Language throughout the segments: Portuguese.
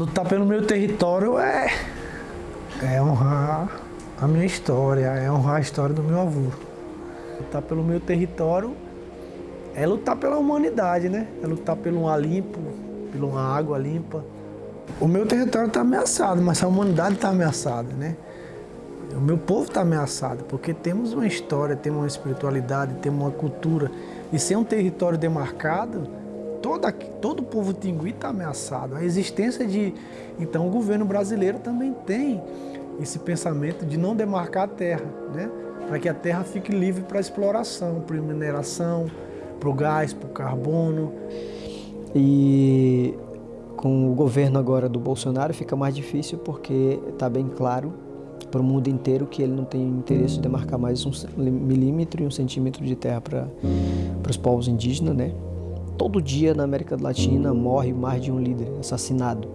Lutar pelo meu território é, é honrar a minha história, é honrar a história do meu avô. Lutar pelo meu território é lutar pela humanidade, né? É lutar pelo ar limpo, pela uma água limpa. O meu território está ameaçado, mas a humanidade está ameaçada, né? O meu povo está ameaçado, porque temos uma história, temos uma espiritualidade, temos uma cultura. E sem um território demarcado, toda, todo o povo tingui está ameaçado. A existência de... Então o governo brasileiro também tem esse pensamento de não demarcar a terra, né? para que a terra fique livre para exploração, para mineração, para o gás, para o carbono. E com o governo agora do Bolsonaro fica mais difícil porque está bem claro para o mundo inteiro que ele não tem interesse de demarcar mais um milímetro e um centímetro de terra para os povos indígenas, né? Todo dia na América Latina morre mais de um líder assassinado,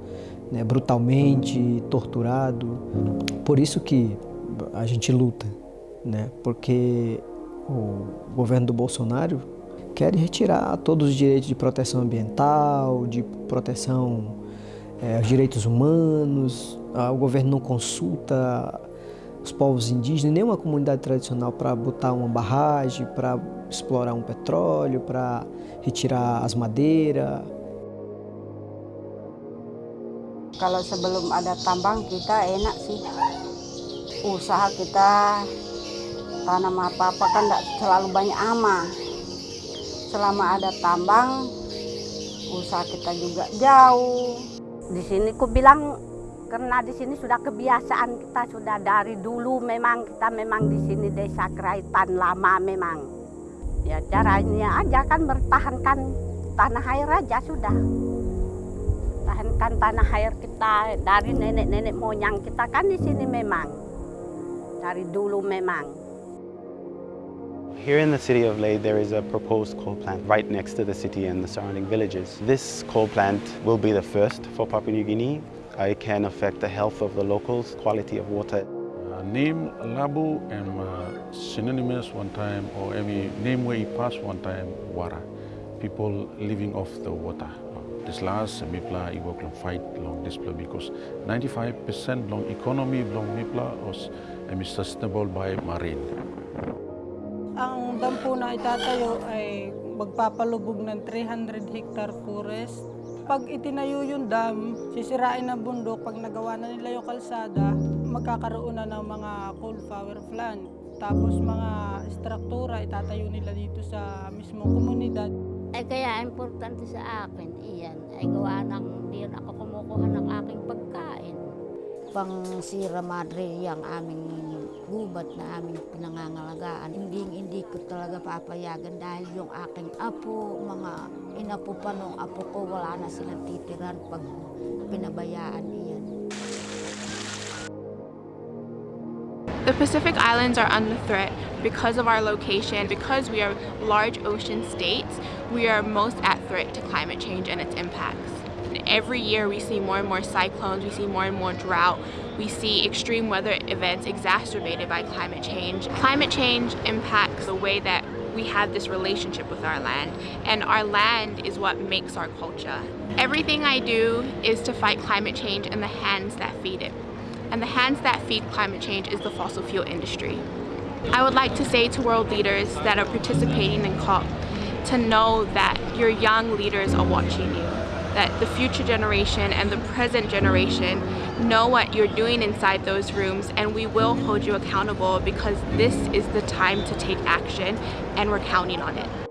né? brutalmente, torturado. Por isso que a gente luta, né? Porque o governo do Bolsonaro quer retirar todos os direitos de proteção ambiental, de proteção é, aos direitos humanos, o governo não consulta os povos indígenas, nenhuma comunidade tradicional para botar uma barragem, para explorar um petróleo, para retirar as madeiras. Kalau sebelum ada tambang kita enak sih. Usaha kita tanam apa-apa kan tidak selalu banyak ama. Selama ada tambang, usaha kita juga jauh. Di sini ku bilang karena di sini sudah kebiasaan kita sudah dari dulu memang kita memang di sini desa Keraitan lama memang. Ya caranya aja kan bertahankan tanah air aja sudah. Tahankan tanah air kita dari nenek-nenek moyang kita kan di sini memang. Dari dulu memang. Here in the city of Leh, there is a proposed coal plant right next to the city and the surrounding villages. This coal plant will be the first for Papua New Guinea I can affect the health of the locals, quality of water. Uh, name Labu and uh, synonymous one time or every name where he passed one time, Wara. People living off the water. This last Mipla Iwoklam fight long this because 95% long economy long Mipla was um, sustainable by marine. Ang dam po na itatayo ay magpapalubog ng 300 hectare forest Pag itinayo yung dam, sisirain ng bundok, pag nagawa na nila yung kalsada, magkakaroon na ng mga coal power plant. Tapos mga struktura itatayo nila dito sa mismong komunidad. Ay kaya importante sa akin, iyan, ay gawa ng diyan ako kumukuha ng aking pagkain. Pang Sierra Madre yung aming gubat na aming pinangangalagaan. Hindi, hindi ko talaga papayagan dahil yung aking apo, mga inapo pa nung apo ko, wala na silang titiran pag pinabayaan iyan. The Pacific Islands are under threat because of our location, because we are large ocean states, we are most at threat to climate change and its impacts. Every year we see more and more cyclones, we see more and more drought, we see extreme weather events exacerbated by climate change. Climate change impacts the way that we have this relationship with our land and our land is what makes our culture. Everything I do is to fight climate change and the hands that feed it. And the hands that feed climate change is the fossil fuel industry. I would like to say to world leaders that are participating in COP to know that your young leaders are watching you that the future generation and the present generation know what you're doing inside those rooms and we will hold you accountable because this is the time to take action and we're counting on it.